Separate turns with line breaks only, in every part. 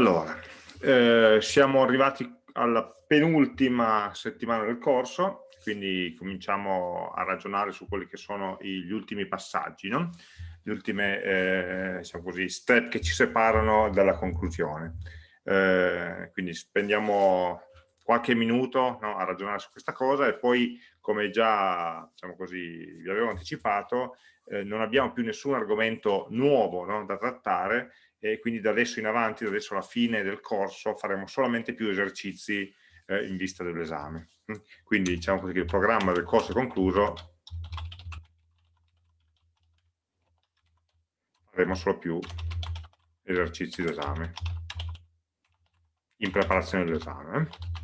Allora, eh, siamo arrivati alla penultima settimana del corso, quindi cominciamo a ragionare su quelli che sono gli ultimi passaggi, no? gli ultimi eh, diciamo così, step che ci separano dalla conclusione. Eh, quindi spendiamo qualche minuto no, a ragionare su questa cosa e poi, come già diciamo così, vi avevo anticipato, eh, non abbiamo più nessun argomento nuovo no, da trattare e quindi da adesso in avanti, da adesso alla fine del corso, faremo solamente più esercizi eh, in vista dell'esame. Mm? Quindi diciamo così che il programma del corso è concluso, faremo solo più esercizi d'esame in preparazione dell'esame. Eh?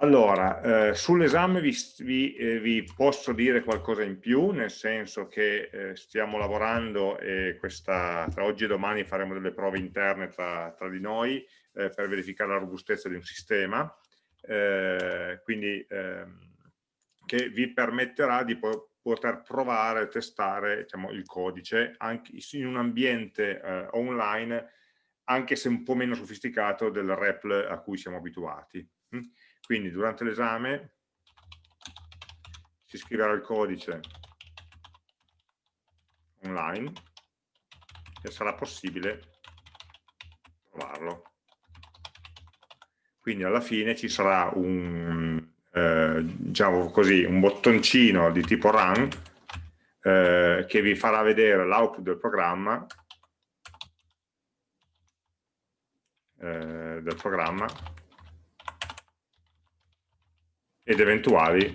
Allora, eh, sull'esame vi, vi, eh, vi, posso dire qualcosa in più, nel senso che eh, stiamo lavorando e questa, tra oggi e domani faremo delle prove interne tra, tra di noi eh, per verificare la robustezza di un sistema, eh, quindi ehm, che vi permetterà di po poter provare testare diciamo, il codice anche in un ambiente eh, online, anche se un po' meno sofisticato del REPL a cui siamo abituati. Quindi durante l'esame si scriverà il codice online e sarà possibile trovarlo. Quindi alla fine ci sarà un, eh, diciamo così, un bottoncino di tipo run eh, che vi farà vedere l'output del programma eh, del programma ed eventuali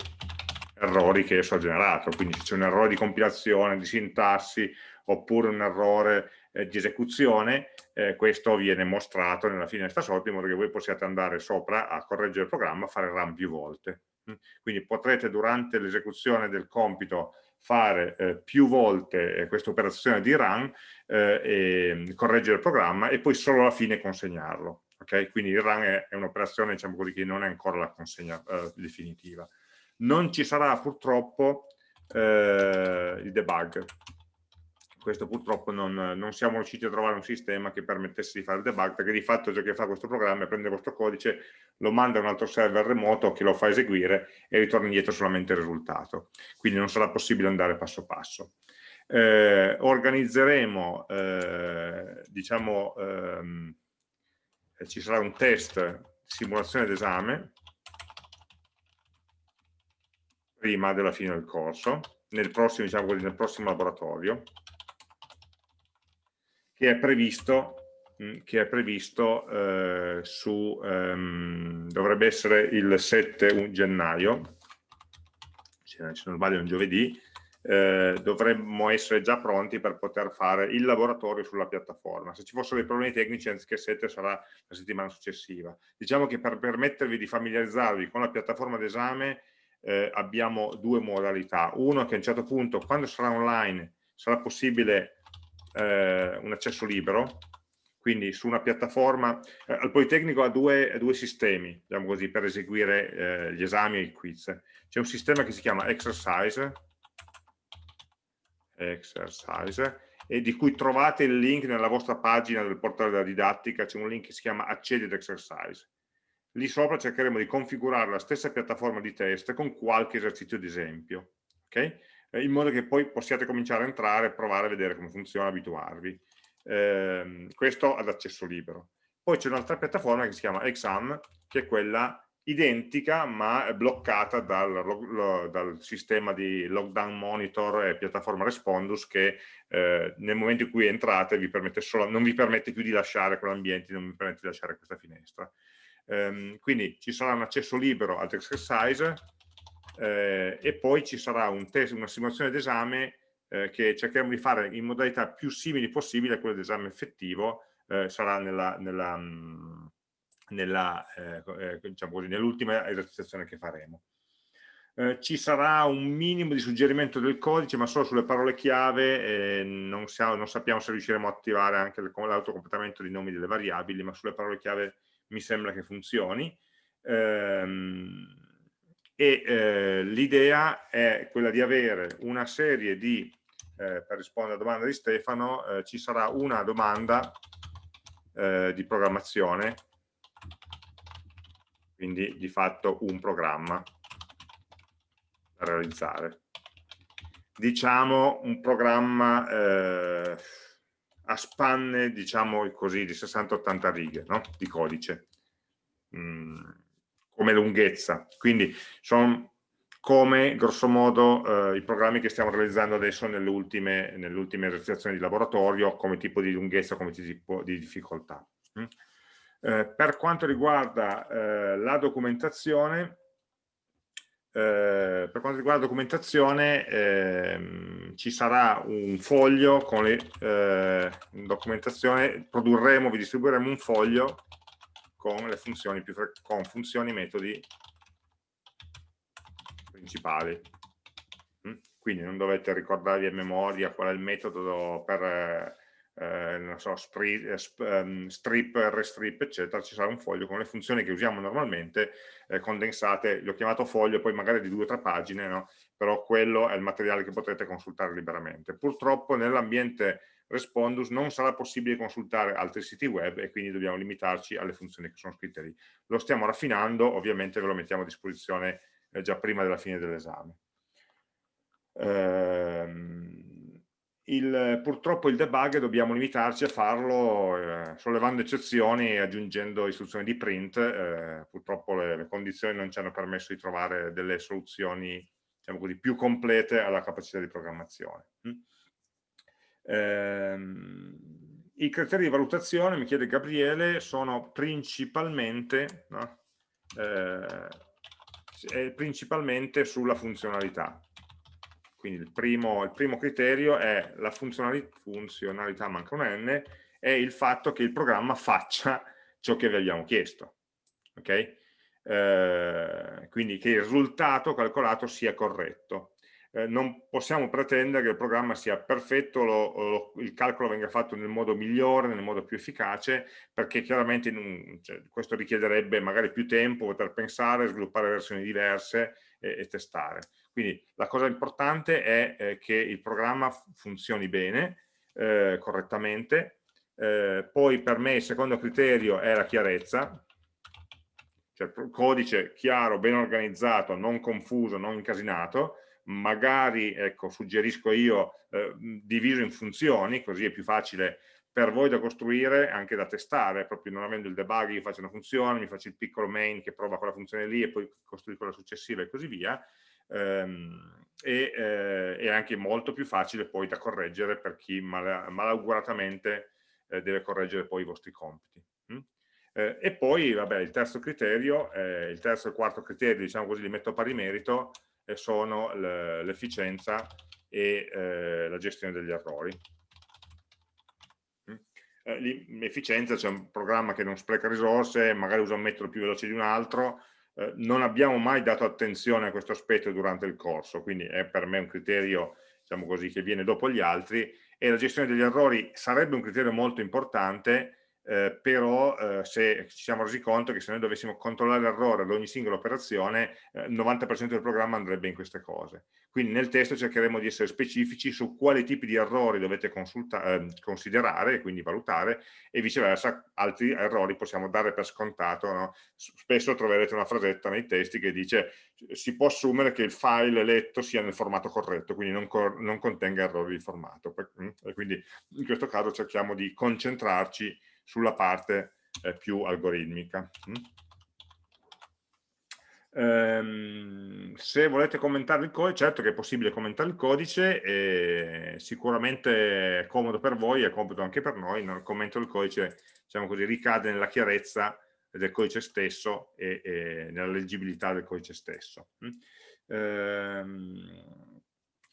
errori che esso ha generato, quindi se c'è un errore di compilazione, di sintassi, oppure un errore eh, di esecuzione, eh, questo viene mostrato nella finestra sotto in modo che voi possiate andare sopra a correggere il programma, fare run più volte. Mm. Quindi potrete durante l'esecuzione del compito fare eh, più volte eh, questa operazione di run eh, correggere il programma e poi solo alla fine consegnarlo. Okay? Quindi il run è, è un'operazione diciamo così, che non è ancora la consegna eh, definitiva. Non ci sarà purtroppo eh, il debug. Questo purtroppo non, non, siamo riusciti a trovare un sistema che permettesse di fare il debug, perché di fatto ciò che fa questo programma è prendere questo codice, lo manda a un altro server remoto che lo fa eseguire e ritorna indietro solamente il risultato. Quindi non sarà possibile andare passo passo. Eh, organizzeremo, eh, diciamo, ehm, ci sarà un test simulazione d'esame prima della fine del corso, nel prossimo, diciamo nel prossimo laboratorio, che è previsto, mm, che è previsto eh, su, ehm, dovrebbe essere il 7 gennaio, se non sbaglio è un giovedì, eh, dovremmo essere già pronti per poter fare il laboratorio sulla piattaforma. Se ci fossero dei problemi tecnici, anziché 7 sarà la settimana successiva. Diciamo che per permettervi di familiarizzarvi con la piattaforma d'esame eh, abbiamo due modalità. Uno che a un certo punto, quando sarà online, sarà possibile eh, un accesso libero, quindi su una piattaforma, eh, al Politecnico ha due, due sistemi, diciamo così, per eseguire eh, gli esami e i quiz. C'è un sistema che si chiama Exercise, exercise e di cui trovate il link nella vostra pagina del portale della didattica, c'è un link che si chiama accedi ad exercise. Lì sopra cercheremo di configurare la stessa piattaforma di test con qualche esercizio di esempio, okay? Eh, in modo che poi possiate cominciare a entrare, provare a vedere come funziona, abituarvi. Eh, questo ad accesso libero. Poi c'è un'altra piattaforma che si chiama Exam, che è quella identica ma bloccata dal, dal, sistema di lockdown monitor e piattaforma Respondus che eh, nel momento in cui entrate vi solo, non vi permette più di lasciare quell'ambiente, non vi permette di lasciare questa finestra. Um, quindi ci sarà un accesso libero al exercise eh, e poi ci sarà un test, una simulazione d'esame eh, che cercheremo di fare in modalità più simili possibile a quella d'esame effettivo, eh, sarà nella, nella mh, eh, eh, diciamo nell'ultima esercitazione che faremo. Eh, ci sarà un minimo di suggerimento del codice, ma solo sulle parole chiave, eh, non, sa non, sappiamo se riusciremo a attivare anche l'autocompletamento dei nomi delle variabili, ma sulle parole chiave mi sembra che funzioni. Ehm, e eh, l'idea è quella di avere una serie di eh, per rispondere alla domanda di Stefano, ci sarà una domanda di programmazione, quindi di fatto un programma da realizzare. Diciamo un programma eh, a spanne, diciamo così, di 60-80 righe no? di codice, mm, come lunghezza. Quindi sono come grosso modo eh, i programmi che stiamo realizzando adesso nelle ultime esercitazioni di laboratorio come tipo di lunghezza, come tipo di difficoltà. Mm. Eh, per quanto riguarda eh, la documentazione, eh, per quanto riguarda la documentazione ehm, ci sarà un foglio con le eh, documentazione, produrremo, vi distribuiremo un foglio con le funzioni, più con funzioni e metodi principali. Mm? Quindi non dovete ricordarvi a memoria qual è il metodo per eh, eh so, spree, eh, ehm, strip, restrip, eccetera, ci sarà un foglio con le funzioni che usiamo normalmente eh, condensate, l'ho chiamato foglio, poi magari di due o tre pagine, no? però quello è il materiale che potrete consultare liberamente. Purtroppo nell'ambiente Respondus non sarà possibile consultare altri siti web e quindi dobbiamo limitarci alle funzioni che sono scritte lì. Lo stiamo raffinando, ovviamente ve lo mettiamo a disposizione eh, già prima della fine dell'esame. Ehm, il, purtroppo il debug dobbiamo limitarci a farlo eh, sollevando eccezioni e aggiungendo istruzioni di print, eh, purtroppo le, le, condizioni non ci hanno permesso di trovare delle soluzioni diciamo così, più complete alla capacità di programmazione. Mm? Ehm, I criteri di valutazione, mi chiede Gabriele, sono principalmente no? eh, principalmente sulla funzionalità. Quindi il primo, il primo criterio è la funzionalità, funzionalità, manca un N, è il fatto che il programma faccia ciò che vi abbiamo chiesto. Okay? Eh, quindi che il risultato calcolato sia corretto eh, non possiamo pretendere che il programma sia perfetto, lo, lo, il calcolo venga fatto nel modo migliore, nel modo più efficace, perché chiaramente un, cioè, questo richiederebbe magari più tempo, poter pensare, sviluppare versioni diverse e, e testare. Quindi la cosa importante è eh, che il programma funzioni bene, eh, correttamente, eh, poi per me il secondo criterio è la chiarezza, cioè codice chiaro, ben organizzato, non confuso, non incasinato, magari, ecco, suggerisco io, eh, diviso in funzioni, così è più facile per voi da costruire, anche da testare, proprio non avendo il debug, io faccio una funzione, mi faccio il piccolo main che prova quella funzione lì e poi costruisco la successiva e così via, ehm, e eh, è anche molto più facile poi da correggere per chi mal, malauguratamente eh, deve correggere poi i vostri compiti. Mm? Eh, e poi, vabbè, il terzo criterio, eh, il terzo e il quarto criterio, diciamo così, li metto a pari merito, sono l'efficienza e eh, la gestione degli errori. Mm. Eh, l'efficienza, c'è un programma che non spreca risorse, magari usa un metodo più veloce di un altro, eh, non abbiamo mai dato attenzione a questo aspetto durante il corso, quindi è per me un criterio diciamo così, che viene dopo gli altri e la gestione degli errori sarebbe un criterio molto importante eh, però eh, se ci siamo resi conto che se noi dovessimo controllare l'errore ad ogni singola operazione, eh, il 90% del programma andrebbe in queste cose. Quindi nel testo cercheremo di essere specifici su quali tipi di errori dovete ehm, considerare, quindi valutare, e viceversa altri errori possiamo dare per scontato. No? Spesso troverete una frasetta nei testi che dice si può assumere che il file letto sia nel formato corretto, quindi non, non contenga errori di formato. Mm, e quindi in questo caso cerchiamo di concentrarci sulla parte eh, più algoritmica. Mm? Ehm, se volete commentare il codice, certo che è possibile commentare il codice, e sicuramente è comodo per voi, è comodo anche per noi, il commento del codice diciamo così, ricade nella chiarezza del codice stesso e, e nella leggibilità del codice stesso. Mm? Ehm,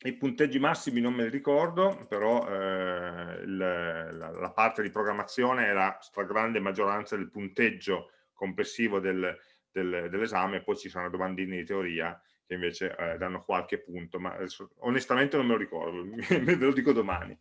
i punteggi massimi non me li ricordo, però eh, la, la, parte di programmazione è la stragrande maggioranza del punteggio complessivo del, del, dell'esame, poi ci sono domandine di teoria che invece eh, danno qualche punto, ma adesso, onestamente non me lo ricordo, ve lo dico domani.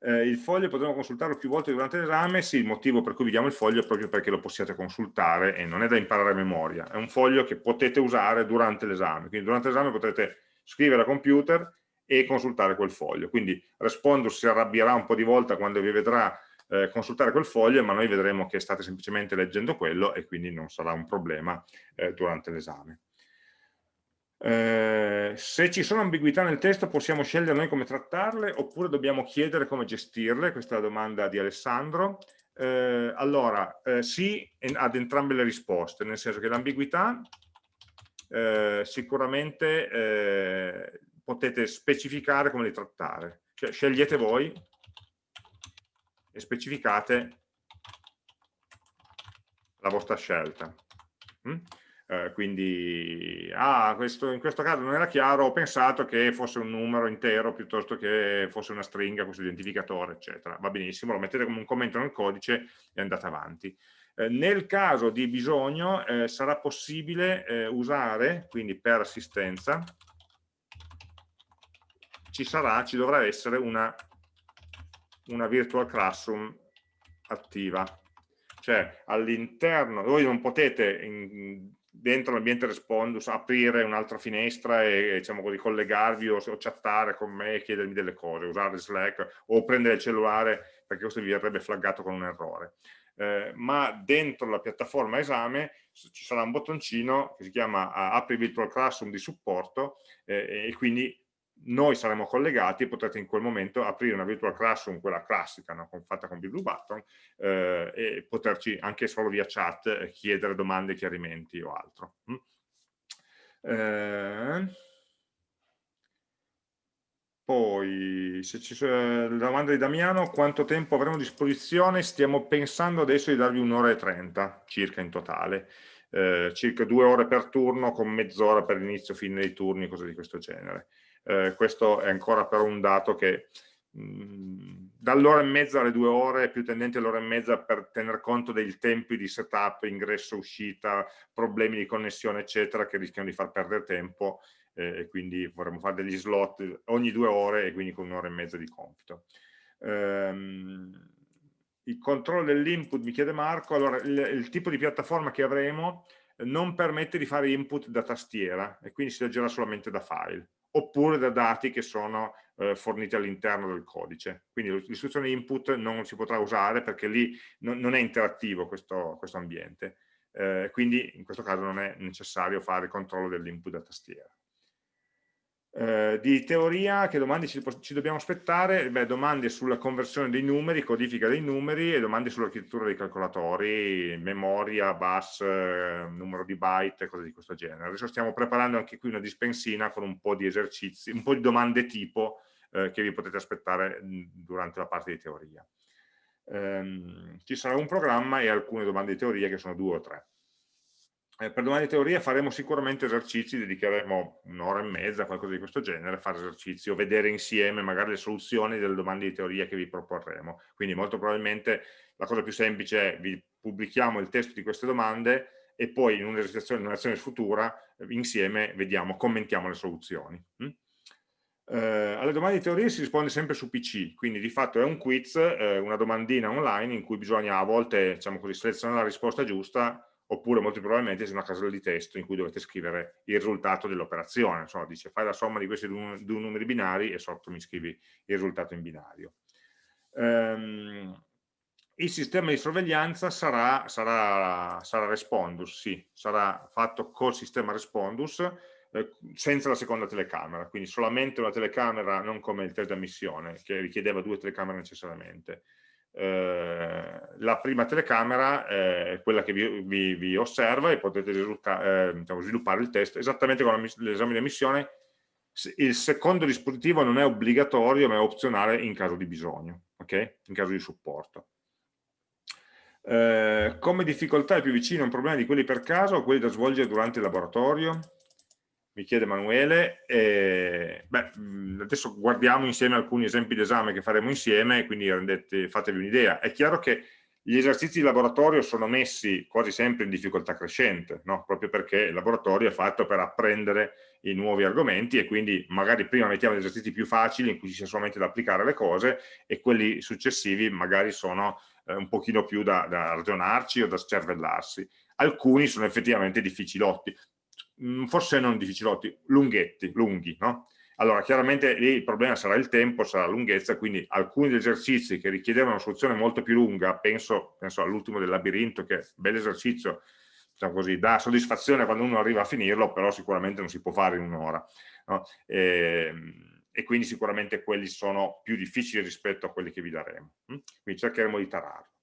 Eh, il foglio potremo consultarlo più volte durante l'esame, sì, il motivo per cui vi diamo il foglio è proprio perché lo possiate consultare e non è da imparare a memoria, è un foglio che potete usare durante l'esame, quindi durante l'esame potrete scrivere a computer e consultare quel foglio. Quindi Respondus si arrabbierà un po' di volta quando vi vedrà eh, consultare quel foglio, ma noi vedremo che state semplicemente leggendo quello e quindi non sarà un problema eh, durante l'esame. Eh, se ci sono ambiguità nel testo possiamo scegliere noi come trattarle oppure dobbiamo chiedere come gestirle, questa è la domanda di Alessandro. Eh, allora, eh, sì ad entrambe le risposte, nel senso che l'ambiguità eh, sicuramente potete specificare come li trattare, cioè scegliete voi e specificate la vostra scelta. Mm? Eh, quindi, ah, questo, in questo caso non era chiaro, ho pensato che fosse un numero intero piuttosto che fosse una stringa, questo identificatore, eccetera. Va benissimo, lo mettete come un commento nel codice e andate avanti. Eh, nel caso di bisogno eh, sarà possibile eh, usare, quindi per assistenza, ci sarà, ci dovrà essere una, una virtual classroom attiva. Cioè all'interno, voi non potete in, dentro l'ambiente Respondus aprire un'altra finestra e diciamo così, collegarvi o, o, chattare con me e chiedermi delle cose, usare Slack o prendere il cellulare perché questo vi verrebbe flaggato con un errore. Eh, ma dentro la piattaforma esame ci sarà un bottoncino che si chiama apri virtual classroom di supporto eh, e quindi noi saremo collegati e potrete in quel momento aprire una virtual classroom, quella classica, no? fatta con Blue Button, eh, e poterci anche solo via chat eh, chiedere domande, chiarimenti o altro. Mm? Eh, poi, se ci sono la domanda di Damiano, quanto tempo avremo a disposizione? Stiamo pensando adesso di darvi un'ora e trenta circa in totale. Eh, circa due ore per turno con mezz'ora per l'inizio fine dei turni, cose di questo genere eh, questo è ancora però un dato che dall'ora e mezza alle due ore più tendente all'ora e mezza per tener conto dei tempi di setup, ingresso, uscita, problemi di connessione eccetera che rischiano di far perdere tempo eh, e quindi vorremmo fare degli slot ogni due ore e quindi con un'ora e mezza di compito. Um, il controllo dell'input, mi chiede Marco, allora il, il tipo di piattaforma che avremo non permette di fare input da tastiera e quindi si leggerà solamente da file oppure da dati che sono eh, forniti all'interno del codice. Quindi l'istruzione input non si potrà usare perché lì non, non è interattivo questo, questo ambiente. Eh, quindi in questo caso non è necessario fare il controllo dell'input da tastiera. Eh, di teoria, che domande ci, ci dobbiamo aspettare? Beh, domande sulla conversione dei numeri, codifica dei numeri e domande sull'architettura dei calcolatori, memoria, bus, eh, numero di byte, cose di questo genere. Adesso stiamo preparando anche qui una dispensina con un po' di esercizi, un po' di domande tipo eh, che vi potete aspettare durante la parte di teoria. Ehm, ci sarà un programma e alcune domande di teoria che sono due o tre eh, per domani di teoria faremo sicuramente esercizi, dedicheremo un'ora e mezza, qualcosa di questo genere, a fare esercizi o vedere insieme magari le soluzioni delle domande di teoria che vi proporremo. Quindi molto probabilmente la cosa più semplice è vi pubblichiamo il testo di queste domande e poi in un'esercitazione, in un'azione futura, insieme vediamo, commentiamo le soluzioni. Mm? Eh, alle domande di teoria si risponde sempre su PC, quindi di fatto è un quiz, eh, una domandina online in cui bisogna a volte diciamo così, selezionare la risposta giusta oppure molto probabilmente c'è una casella di testo in cui dovete scrivere il risultato dell'operazione, insomma dice fai la somma di questi due, numeri binari e sotto mi scrivi il risultato in binario. Um, il sistema di sorveglianza sarà, sarà, sarà, Respondus, sì, sarà fatto col sistema Respondus eh, senza la seconda telecamera, quindi solamente una telecamera, non come il test di ammissione che richiedeva due telecamere necessariamente, eh, la prima telecamera è quella che vi, vi, vi osserva e potete eh, diciamo, sviluppare il test esattamente come l'esame di ammissione. Il secondo dispositivo non è obbligatorio ma è opzionale in caso di bisogno ok? in caso di supporto. Eh, come difficoltà è più vicino a un problema di quelli per caso o quelli da svolgere durante il laboratorio mi chiede Emanuele. Eh, beh, adesso guardiamo insieme alcuni esempi di esame che faremo insieme, quindi rendete, fatevi un'idea. È chiaro che gli esercizi di laboratorio sono messi quasi sempre in difficoltà crescente, no? proprio perché il laboratorio è fatto per apprendere i nuovi argomenti e quindi magari prima mettiamo gli esercizi più facili in cui ci sia solamente da applicare le cose e quelli successivi magari sono eh, un pochino più da, da ragionarci o da scervellarsi. Alcuni sono effettivamente difficilotti, forse non difficilotti, lunghetti, lunghi, no? Allora, chiaramente lì il problema sarà il tempo, sarà la lunghezza, quindi alcuni degli esercizi che richiedevano una soluzione molto più lunga, penso, penso all'ultimo del labirinto, che è un bel esercizio, diciamo così, dà soddisfazione quando uno arriva a finirlo, però sicuramente non si può fare in un'ora. No? E, ehm, e, quindi sicuramente quelli sono più difficili rispetto a quelli che vi daremo. Hm? Quindi cercheremo di tararlo.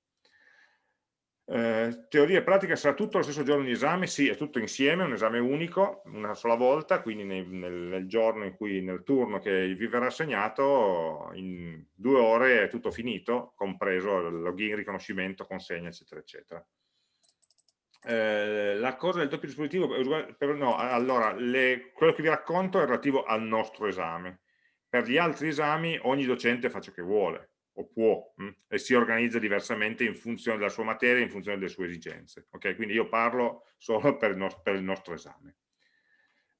Eh, teoria e pratica sarà tutto lo stesso giorno di esame? Sì, è tutto insieme, un esame unico, una sola volta, quindi nel, nel, giorno in cui, nel turno che vi verrà assegnato, in due ore è tutto finito, compreso login, riconoscimento, consegna, eccetera, eccetera. Eh, la cosa del doppio dispositivo, per, no, allora, le, quello che vi racconto è relativo al nostro esame. Per gli altri esami ogni docente fa ciò che vuole, o può mh? Mm, e si organizza diversamente in funzione della sua materia, in funzione delle sue esigenze. Okay? Quindi io parlo solo per il, nostro, per il nostro esame.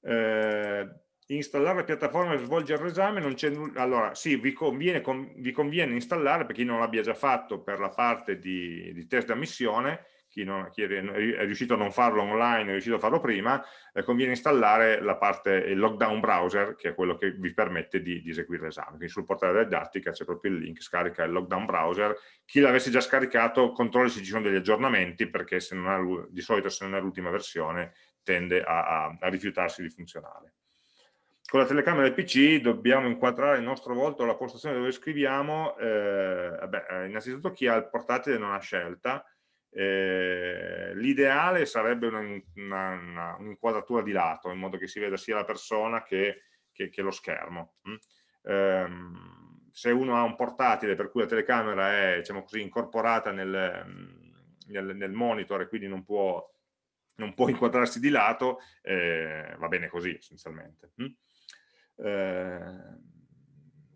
Eh, installare la piattaforma per svolgere l'esame non c'è nulla allora sì vi conviene, com, vi conviene, installare per chi non l'abbia già fatto per la parte di, di test d'ammissione chi, non, chi, è riuscito a non farlo online, è riuscito a farlo prima, eh, conviene installare la parte, il lockdown browser, che è quello che vi permette di, di eseguire l'esame. Quindi sul portale della didattica c'è proprio il link, scarica il lockdown browser. Chi l'avesse già scaricato, controlli se ci sono degli aggiornamenti, perché ha, di solito se non è l'ultima versione tende a, a, a rifiutarsi di funzionare. Con la telecamera del PC dobbiamo inquadrare il nostro volto alla postazione dove scriviamo, eh, vabbè, innanzitutto chi ha il portatile non ha scelta, eh, l'ideale sarebbe un'inquadratura un di lato, in modo che si veda sia la persona che, che, che lo schermo. Mm? Eh, se uno ha un portatile per cui la telecamera è diciamo così, incorporata nel, nel, nel, monitor e quindi non può, non può inquadrarsi di lato, eh, va bene così essenzialmente. Mm?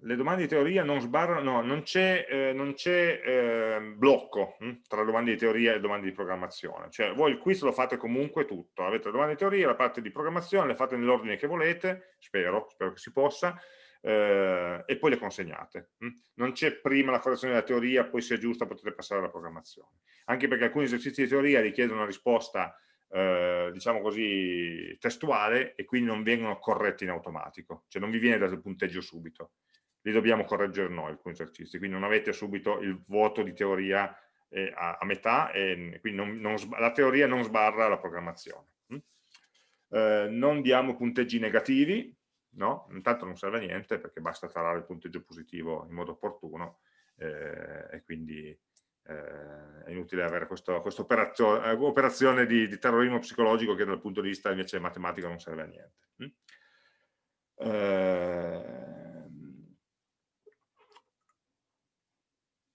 Le domande di teoria non sbarrano, no, non c'è eh, eh, blocco hm, tra domande di teoria e domande di programmazione, cioè voi il quiz lo fate comunque tutto, avete le domande di teoria, la parte di programmazione, le fate nell'ordine che volete, spero, spero che si possa, eh, e poi le consegnate. Hm. Non c'è prima la correzione della teoria, poi se è giusta potete passare alla programmazione, anche perché alcuni esercizi di teoria richiedono una risposta eh, diciamo così, testuale e quindi non vengono corretti in automatico, cioè non vi viene dato il punteggio subito li dobbiamo correggere noi alcuni esercizi, quindi non avete subito il voto di teoria eh, a, a, metà e quindi non, non, la teoria non sbarra la programmazione. Mm? Eh, non diamo punteggi negativi, no? intanto non serve a niente perché basta tarare il punteggio positivo in modo opportuno eh, e quindi eh, è inutile avere questa quest operazione, operazione di, di, terrorismo psicologico che dal punto di vista invece matematico non serve a niente. Mm?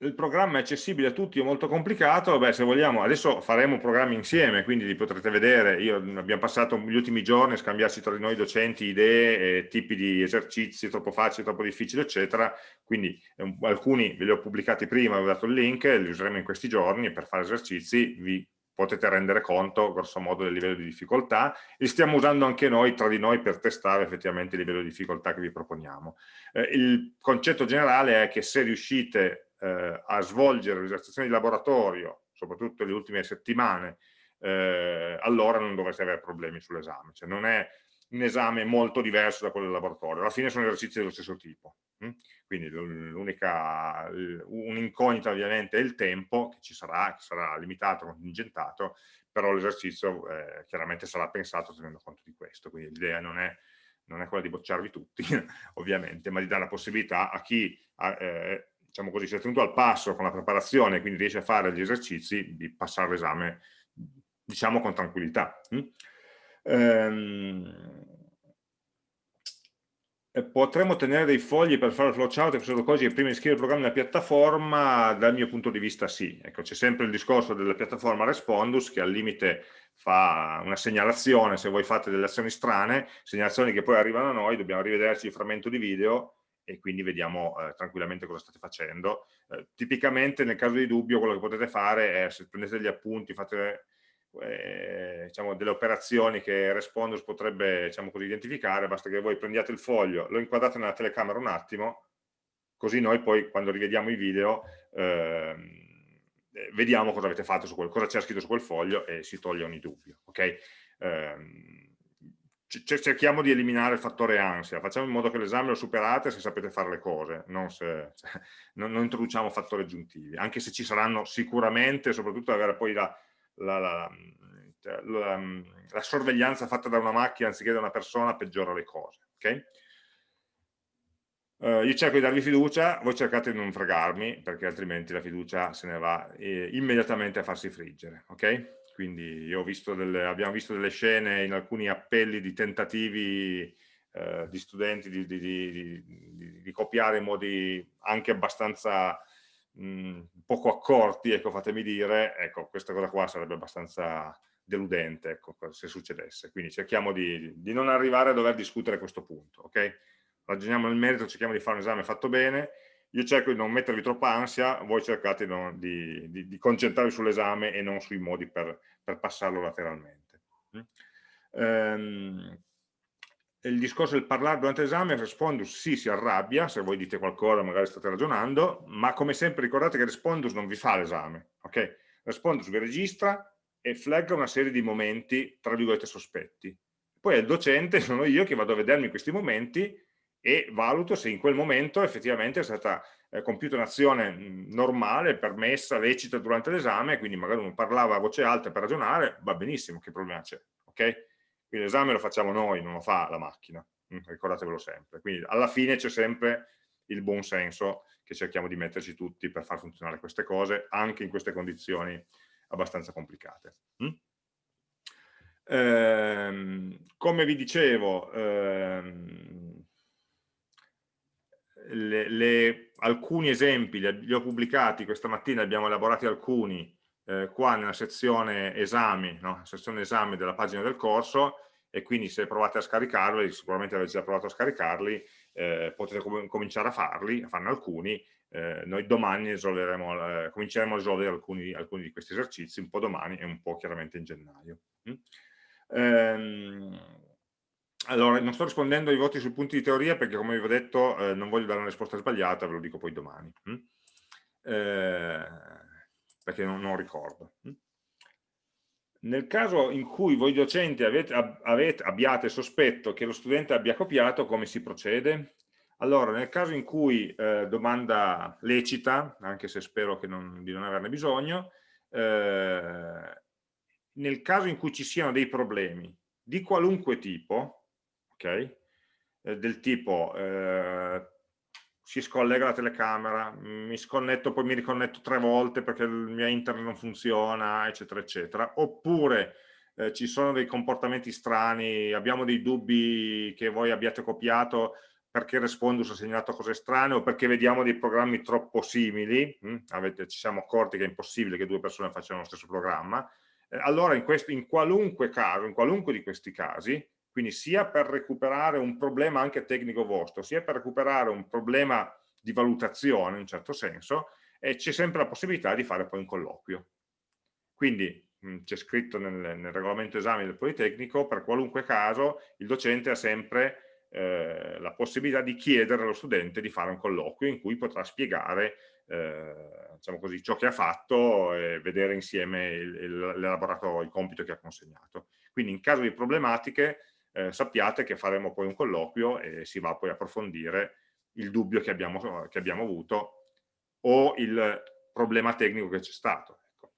Il programma è accessibile a tutti, è molto complicato, beh, se vogliamo, adesso faremo programmi insieme, quindi li potrete vedere, Io, abbiamo passato gli ultimi giorni a scambiarsi tra di noi docenti idee, eh, tipi di esercizi, troppo facili, troppo difficili, eccetera, quindi eh, alcuni ve li ho pubblicati prima, vi ho dato il link, li useremo in questi giorni per fare esercizi. Vi potete rendere conto grosso modo del livello di difficoltà. E stiamo usando anche noi tra di noi per testare effettivamente il livello di difficoltà che vi proponiamo. Eh, il concetto generale è che se riuscite eh, a svolgere l'esercitazione di laboratorio, soprattutto le ultime settimane, eh, allora non dovreste avere problemi sull'esame. Cioè non è un esame molto diverso da quello del laboratorio, alla fine sono esercizi dello stesso tipo. Hm? Quindi l'unica, un'incognita ovviamente è il tempo, che ci sarà, che sarà limitato, contingentato, però l'esercizio eh, chiaramente sarà pensato tenendo conto di questo, quindi l'idea non è non è quella di bocciarvi tutti, ovviamente, ma di dare la possibilità a chi eh, diciamo così, si è tenuto al passo con la preparazione e quindi riesce a fare gli esercizi, di passare l'esame, diciamo, con tranquillità. Mm? Ehm, potremmo tenere dei fogli per fare il flowchart e protocolli prima di scrivere il programma nella piattaforma? Dal mio punto di vista sì. Ecco, c'è sempre il discorso della piattaforma Respondus che al limite fa una segnalazione se voi fate delle azioni strane, segnalazioni che poi arrivano a noi, dobbiamo rivederci il frammento di video e quindi vediamo eh, tranquillamente cosa state facendo. Eh, tipicamente nel caso di dubbio quello che potete fare è se prendete degli appunti, fate eh, diciamo, delle operazioni che Respondus potrebbe diciamo così, identificare, basta che voi prendiate il foglio, lo inquadrate nella telecamera un attimo, così noi poi quando rivediamo i video ehm, vediamo cosa avete fatto su quel, cosa c'è scritto su quel foglio e si toglie ogni dubbio. Okay? Cerchiamo di eliminare il fattore ansia, facciamo in modo che l'esame lo superate se sapete fare le cose, non, se, cioè, non, non, introduciamo fattori aggiuntivi, anche se ci saranno sicuramente, soprattutto avere poi la, la, la, cioè, la, sorveglianza fatta da una macchina anziché da una persona peggiora le cose. Okay? Uh, io cerco di darvi fiducia, voi cercate di non fregarmi, perché altrimenti la fiducia se ne va eh, immediatamente a farsi friggere. Okay? Quindi visto delle, abbiamo visto delle scene in alcuni appelli di tentativi eh, di studenti di, di, di, di, copiare in modi anche abbastanza mh, poco accorti, ecco, fatemi dire, ecco, questa cosa qua sarebbe abbastanza deludente, ecco, se succedesse. Quindi cerchiamo di, non arrivare a dover discutere questo punto, ok? Ragioniamo nel merito, cerchiamo di fare un esame fatto bene, io cerco di non mettervi troppa ansia, voi cercate di, di, di, concentrarvi sull'esame e non sui modi per, per passarlo lateralmente. Um, il discorso del parlare durante l'esame, Respondus sì si arrabbia, se voi dite qualcosa magari state ragionando, ma come sempre ricordate che Respondus non vi fa l'esame, ok? Respondus vi registra e flagga una serie di momenti, tra virgolette, sospetti. Poi è il docente, sono io che vado a vedermi questi momenti e valuto se in quel momento effettivamente è stata eh, compiuta un'azione normale, permessa, lecita durante l'esame, quindi magari uno parlava a voce alta per ragionare, va benissimo, che problema c'è, ok? Quindi l'esame lo facciamo noi, non lo fa la macchina, mm, ricordatevelo sempre. Quindi alla fine c'è sempre il buon senso che cerchiamo di metterci tutti per far funzionare queste cose, anche in queste condizioni abbastanza complicate. Mm? Ehm, come vi dicevo, ehm, le, le, alcuni esempi li, li, ho pubblicati questa mattina, abbiamo elaborati alcuni eh, qua nella sezione esami, no? sezione esami della pagina del corso e quindi se provate a scaricarli, sicuramente avete già provato a scaricarli, eh, potete com cominciare a farli, a farne alcuni, eh, noi domani eh, cominceremo a risolvere alcuni, alcuni, di questi esercizi, un po' domani e un po' chiaramente in gennaio. Mm? Ehm, allora, non sto rispondendo ai voti sui punti di teoria perché, come vi ho detto, eh, non voglio dare una risposta sbagliata, ve lo dico poi domani, hm? eh, perché non, non ricordo. Hm? Nel caso in cui voi docenti avete, avete, abbiate sospetto che lo studente abbia copiato, come si procede? Allora, nel caso in cui eh, domanda lecita, anche se spero non, di non averne bisogno, eh, nel caso in cui ci siano dei problemi di qualunque tipo, ok? Eh, del tipo eh, si scollega la telecamera, mi sconnetto, poi mi riconnetto tre volte perché il mio internet non funziona, eccetera, eccetera. Oppure eh, ci sono dei comportamenti strani, abbiamo dei dubbi che voi abbiate copiato perché Respondus ha segnalato cose strane o perché vediamo dei programmi troppo simili, hm? Avete, ci siamo accorti che è impossibile che due persone facciano lo stesso programma, eh, allora in, questo, in qualunque caso, in qualunque di questi casi, quindi sia per recuperare un problema anche tecnico vostro, sia per recuperare un problema di valutazione in un certo senso, c'è sempre la possibilità di fare poi un colloquio. Quindi c'è scritto nel, nel, regolamento esame del Politecnico, per qualunque caso il docente ha sempre eh, la possibilità di chiedere allo studente di fare un colloquio in cui potrà spiegare eh, diciamo così, ciò che ha fatto e vedere insieme l'elaborato, il compito che ha consegnato. Quindi in caso di problematiche eh, sappiate che faremo poi un colloquio e si va poi a approfondire il dubbio che abbiamo, che abbiamo avuto o il problema tecnico che c'è stato. Ecco.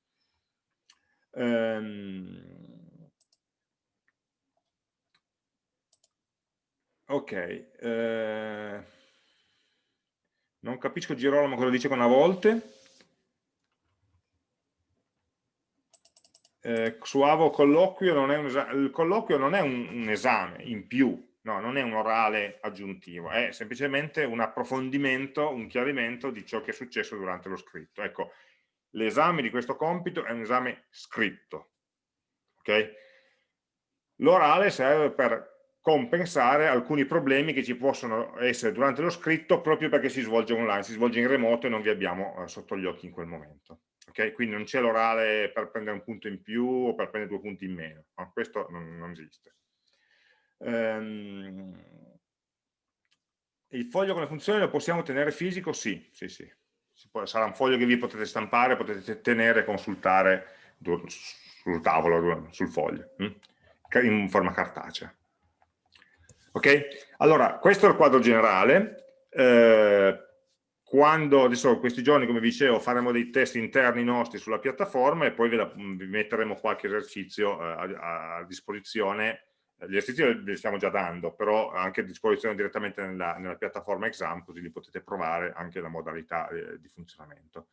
Ehm... Ok, eh... non capisco Girolamo cosa dice con a volte. Eh, su Avo colloquio non è un il colloquio non è un, un, esame in più, no, non è un orale aggiuntivo, è semplicemente un approfondimento, un chiarimento di ciò che è successo durante lo scritto. Ecco, l'esame di questo compito è un esame scritto, ok? L'orale serve per compensare alcuni problemi che ci possono essere durante lo scritto proprio perché si svolge online, si svolge in remoto e non vi abbiamo eh, sotto gli occhi in quel momento. Okay? Quindi non c'è l'orale per prendere un punto in più o per prendere due punti in meno, no? questo non, non esiste. Um, il foglio con le funzioni lo possiamo tenere fisico? Sì, sì, sì. Sarà un foglio che vi potete stampare, potete tenere e consultare sul tavolo, sul foglio, hm? in forma cartacea. Ok? Allora, questo è il quadro generale. Eh, quando, adesso questi giorni, come vi dicevo, faremo dei test interni nostri sulla piattaforma e poi vi, vi metteremo qualche esercizio eh, a, a, disposizione. Gli esercizi li stiamo già dando, però anche a disposizione direttamente nella, nella piattaforma exam, così li potete provare anche la modalità eh, di funzionamento.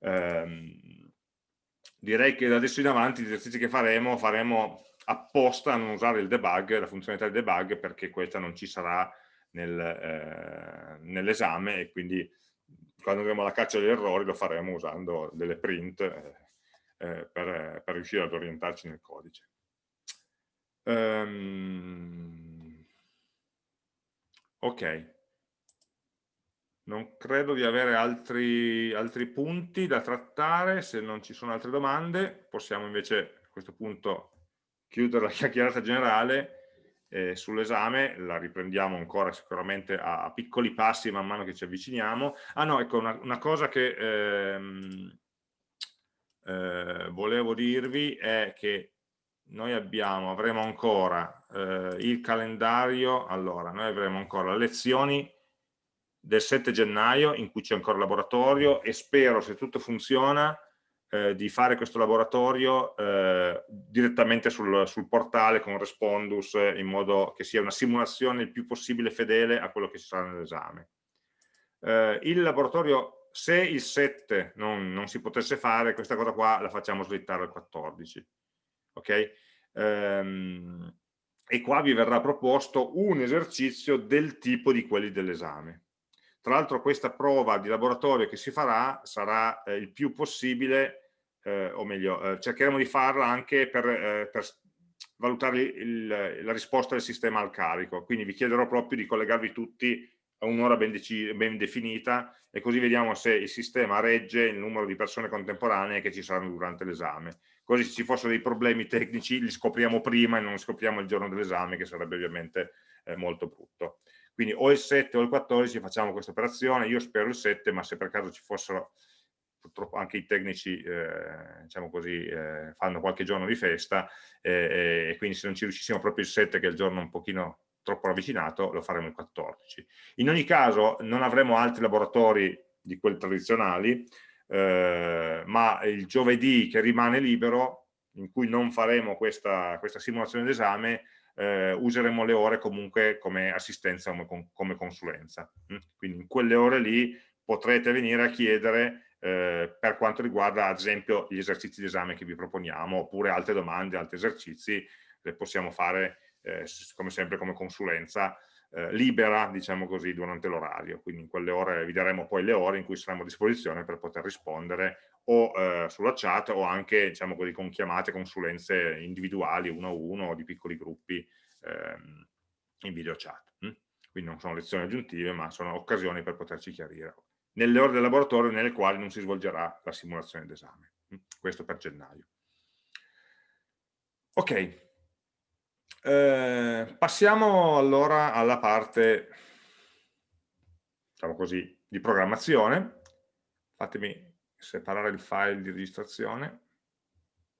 Ehm, direi che da adesso in avanti gli esercizi che faremo, faremo apposta a non usare il debug, la funzionalità di debug, perché questa non ci sarà nel, eh, nell'esame e quindi quando andremo alla caccia degli errori lo faremo usando delle print eh, eh per, per, riuscire ad orientarci nel codice. Um, ok. Non credo di avere altri, altri punti da trattare, se non ci sono altre domande possiamo invece a questo punto chiudere la chiacchierata generale eh, sull'esame, la riprendiamo ancora sicuramente a, a, piccoli passi man mano che ci avviciniamo. Ah no, ecco, una, una cosa che ehm, eh, volevo dirvi è che noi abbiamo, avremo ancora eh, il calendario, allora, noi avremo ancora le lezioni del 7 gennaio in cui c'è ancora il laboratorio e spero, se tutto funziona, eh, di fare questo laboratorio eh, direttamente sul, sul, portale con Respondus in modo che sia una simulazione il più possibile fedele a quello che ci sarà nell'esame. Eh, il laboratorio, se il 7 non, non, si potesse fare, questa cosa qua la facciamo slittare al 14. Ok? Ehm, e qua vi verrà proposto un esercizio del tipo di quelli dell'esame. Tra l'altro questa prova di laboratorio che si farà sarà eh, il più possibile, eh, o meglio, eh, cercheremo di farla anche per, eh, per valutare il, la risposta del sistema al carico, quindi vi chiederò proprio di collegarvi tutti a un'ora ben, ben, definita e così vediamo se il sistema regge il numero di persone contemporanee che ci saranno durante l'esame. Così se ci fossero dei problemi tecnici li scopriamo prima e non scopriamo il giorno dell'esame, che sarebbe ovviamente eh, molto brutto. Quindi o il 7 o il 14 facciamo questa operazione, io spero il 7, ma se per caso ci fossero, purtroppo anche i tecnici, eh, diciamo così, eh, fanno qualche giorno di festa, eh, e quindi se non ci riuscissimo proprio il 7, che è il giorno un pochino troppo ravvicinato, lo faremo il 14. In ogni caso non avremo altri laboratori di quelli tradizionali, eh, ma il giovedì che rimane libero, in cui non faremo questa, questa simulazione d'esame, eh, useremo le ore comunque come assistenza, come, come consulenza. Mm? Quindi in quelle ore lì potrete venire a chiedere eh, per quanto riguarda ad esempio gli esercizi di esame che vi proponiamo oppure altre domande, altri esercizi, le possiamo fare eh, come sempre come consulenza eh, libera, diciamo così, durante l'orario. Quindi in quelle ore vi daremo poi le ore in cui saremo a disposizione per poter rispondere o eh, sulla chat o anche diciamo così, con chiamate, consulenze individuali, uno a uno o di piccoli gruppi ehm, in video chat. Hm? Quindi non sono lezioni aggiuntive, ma sono occasioni per poterci chiarire. Nelle ore del laboratorio nelle quali non si svolgerà la simulazione d'esame. Hm? Questo per gennaio. Ok, eh, passiamo allora alla parte, diciamo così, di programmazione. Fatemi separare il file di registrazione.